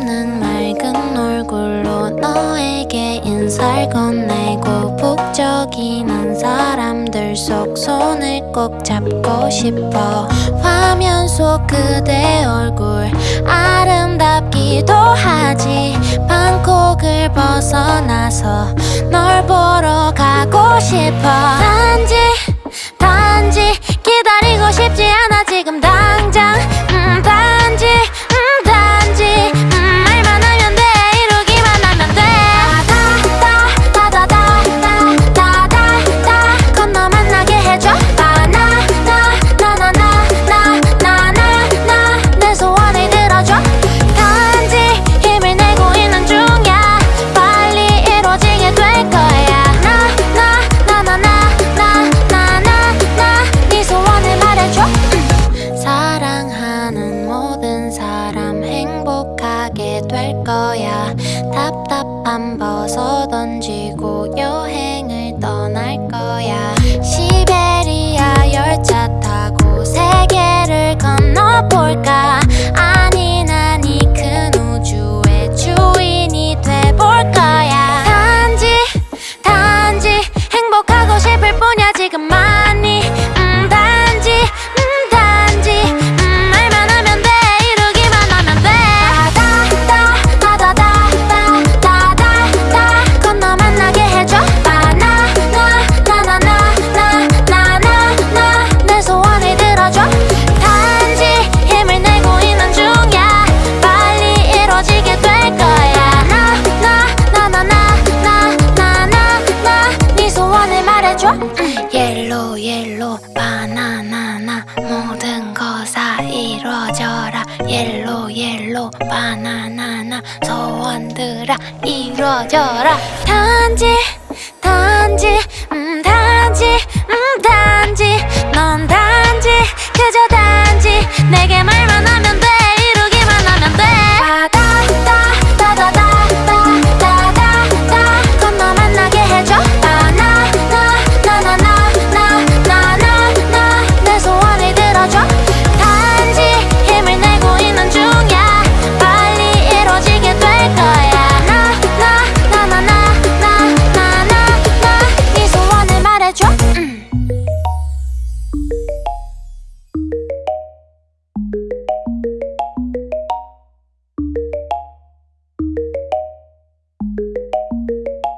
없는 맑은 얼굴로 너에게 인사를 건네고 북적이는 사람들 속 손을 꼭 잡고 싶어. 화면 속 그대 얼굴 아름답기도 하지. 방콕을 벗어나서 널 보러 가고 싶어. 거야. 답답함 벗어 던지고 여행 옐로 바나나나 모든 거다 이루어져라. 옐로 옐로 바나나나 소원들아 이루어져라. 단지 단지 음 단지 음 단지 넌 단지 그저 단지